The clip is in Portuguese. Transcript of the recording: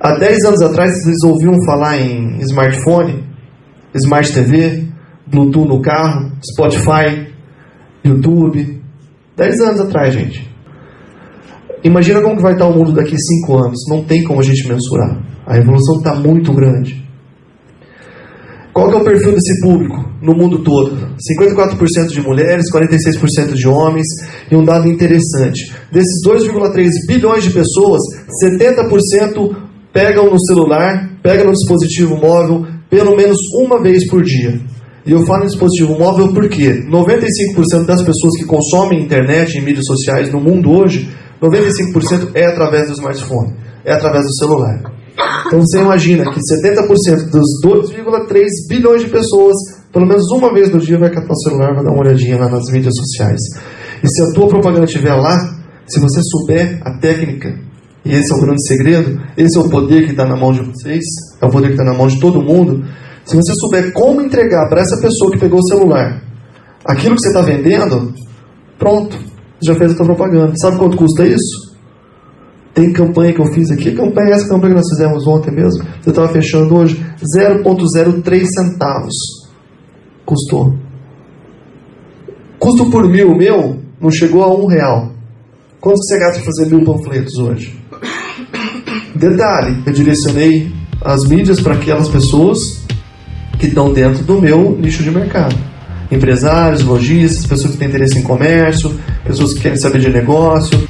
Há 10 anos atrás, vocês ouviam falar em smartphone, smart TV, Bluetooth no carro, Spotify, YouTube. 10 anos atrás, gente. Imagina como que vai estar o mundo daqui a 5 anos. Não tem como a gente mensurar. A evolução está muito grande. Qual é o perfil desse público no mundo todo? 54% de mulheres, 46% de homens. E um dado interessante: desses 2,3 bilhões de pessoas, 70% pegam no celular, pegam no dispositivo móvel pelo menos uma vez por dia. E eu falo em dispositivo móvel porque 95% das pessoas que consomem internet e mídias sociais no mundo hoje, 95% é através do smartphone, é através do celular. Então você imagina que 70% dos 2,3 bilhões de pessoas, pelo menos uma vez no dia, vai catar o celular, vai dar uma olhadinha lá nas mídias sociais. E se a tua propaganda estiver lá, se você souber a técnica e esse é o grande segredo, esse é o poder que está na mão de vocês, é o poder que está na mão de todo mundo. Se você souber como entregar para essa pessoa que pegou o celular aquilo que você está vendendo, pronto, já fez a sua propaganda. Sabe quanto custa isso? Tem campanha que eu fiz aqui, campanha essa campanha que nós fizemos ontem mesmo, você estava fechando hoje, 0,03 centavos custou. Custo por mil meu não chegou a um real. Quanto você gasta para fazer mil panfletos hoje? Detalhe, eu direcionei as mídias para aquelas pessoas que estão dentro do meu nicho de mercado. Empresários, lojistas, pessoas que têm interesse em comércio, pessoas que querem saber de negócio,